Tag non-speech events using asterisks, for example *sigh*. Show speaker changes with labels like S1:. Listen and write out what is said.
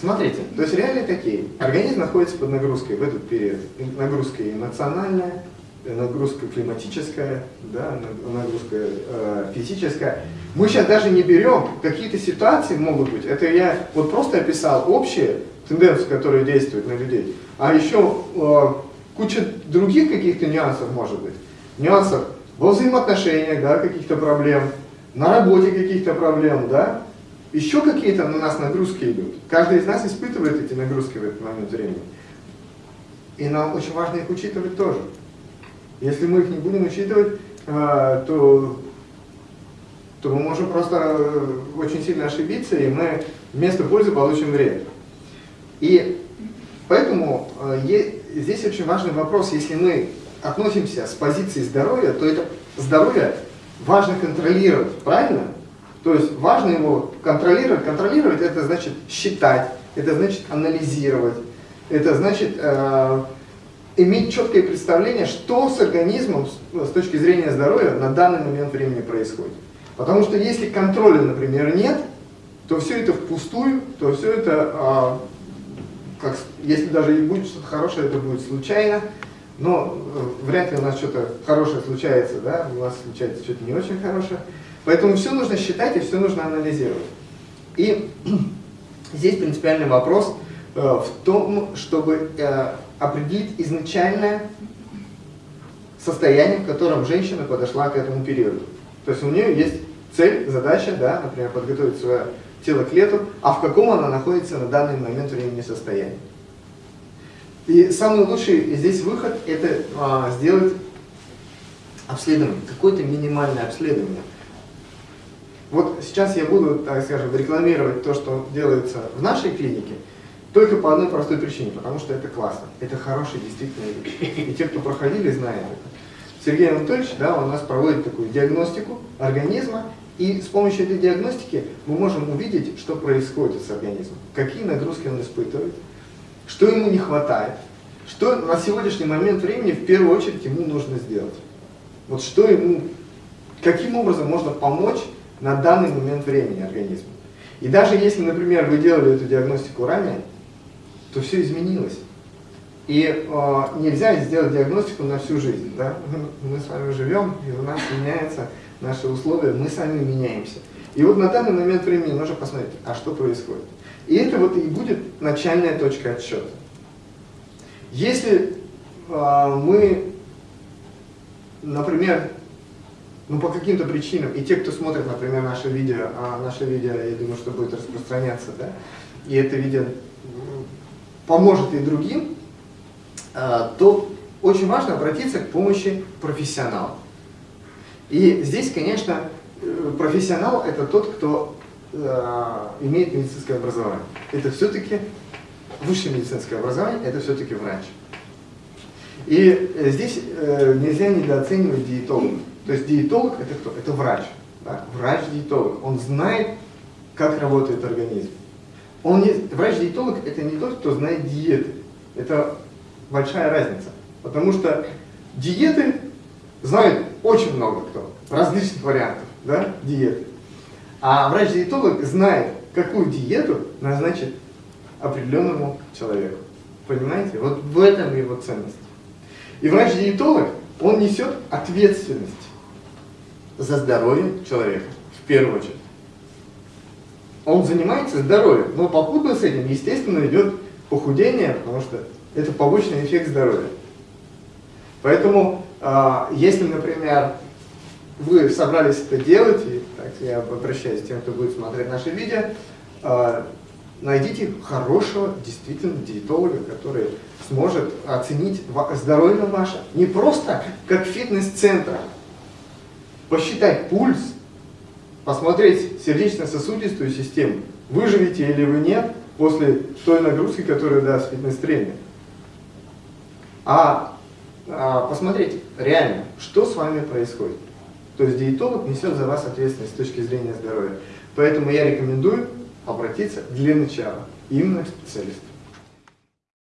S1: Смотрите, то есть реалии такие. Организм находится под нагрузкой в этот период. Нагрузка эмоциональная, нагрузка климатическая, да, нагрузка э, физическая. Мы сейчас даже не берем, какие-то ситуации могут быть. Это я вот просто описал общие тенденции, которые действуют на людей. А еще э, куча других каких-то нюансов может быть. Нюансов во взаимоотношениях, да, каких-то проблем, на работе каких-то проблем, да. Еще какие-то на нас нагрузки идут. Каждый из нас испытывает эти нагрузки в этот момент времени. И нам очень важно их учитывать тоже. Если мы их не будем учитывать, э, то, то мы можем просто э, очень сильно ошибиться, и мы вместо пользы получим вред. И поэтому э, здесь очень важный вопрос, если мы относимся с позиции здоровья, то это здоровье важно контролировать, правильно? То есть важно его контролировать. Контролировать это значит считать, это значит анализировать, это значит э, иметь четкое представление, что с организмом с точки зрения здоровья на данный момент времени происходит. Потому что если контроля, например, нет, то все это впустую, то все это, а, как, если даже и будет что-то хорошее, это будет случайно, но э, вряд ли у нас что-то хорошее случается, да, у нас случается что-то не очень хорошее. Поэтому все нужно считать и все нужно анализировать. И *clears throat* здесь принципиальный вопрос э, в том, чтобы э, определить изначальное состояние, в котором женщина подошла к этому периоду. То есть у нее есть цель, задача, да, например, подготовить свое тело к лету, а в каком она находится на данный момент времени состоянии. И самый лучший здесь выход – это а, сделать обследование, какое-то минимальное обследование. Вот сейчас я буду, так скажем, рекламировать то, что делается в нашей клинике – только по одной простой причине, потому что это классно. Это хорошие действительно вещи. И те, кто проходили, знают это. Сергей Анатольевич да, у нас проводит такую диагностику организма, и с помощью этой диагностики мы можем увидеть, что происходит с организмом, какие нагрузки он испытывает, что ему не хватает, что на сегодняшний момент времени в первую очередь ему нужно сделать. Вот что ему, каким образом можно помочь на данный момент времени организму. И даже если, например, вы делали эту диагностику ранее, то все изменилось. И э, нельзя сделать диагностику на всю жизнь. Да? Мы с вами живем, и у нас меняются наши условия, мы сами меняемся. И вот на данный момент времени нужно посмотреть, а что происходит. И это вот и будет начальная точка отсчета. Если э, мы, например, ну по каким-то причинам, и те, кто смотрит, например, наше видео, а наше видео, я думаю, что будет распространяться, да, и это видео поможет и другим, то очень важно обратиться к помощи профессионала. И здесь, конечно, э, профессионал – это тот, кто э, имеет медицинское образование. Это все-таки высшее медицинское образование, это все-таки врач. И э, здесь нельзя недооценивать диетолога. То есть диетолог – это кто? Это врач. Да? Врач-диетолог. Он знает, как работает организм. Он не, врач-диетолог – это не тот, кто знает диеты. Это большая разница. Потому что диеты знают очень много кто, различных вариантов да, диеты. А врач-диетолог знает, какую диету назначить определенному человеку. Понимаете? Вот в этом его ценность. И врач-диетолог, он несет ответственность за здоровье человека, в первую очередь он занимается здоровьем, но попутно с этим, естественно, идет похудение, потому что это побочный эффект здоровья. Поэтому, а, если, например, вы собрались это делать, и так, я обращаюсь к тем, кто будет смотреть наши видео, а, найдите хорошего, действительно, диетолога, который сможет оценить здоровье ваше не просто как фитнес-центр, посчитать пульс, посмотреть сердечно-сосудистую систему, выживете или вы нет после той нагрузки, которую даст фитнес-тренер. А, а посмотреть реально, что с вами происходит. То есть диетолог несет за вас ответственность с точки зрения здоровья. Поэтому я рекомендую обратиться для начала именно к специалисту.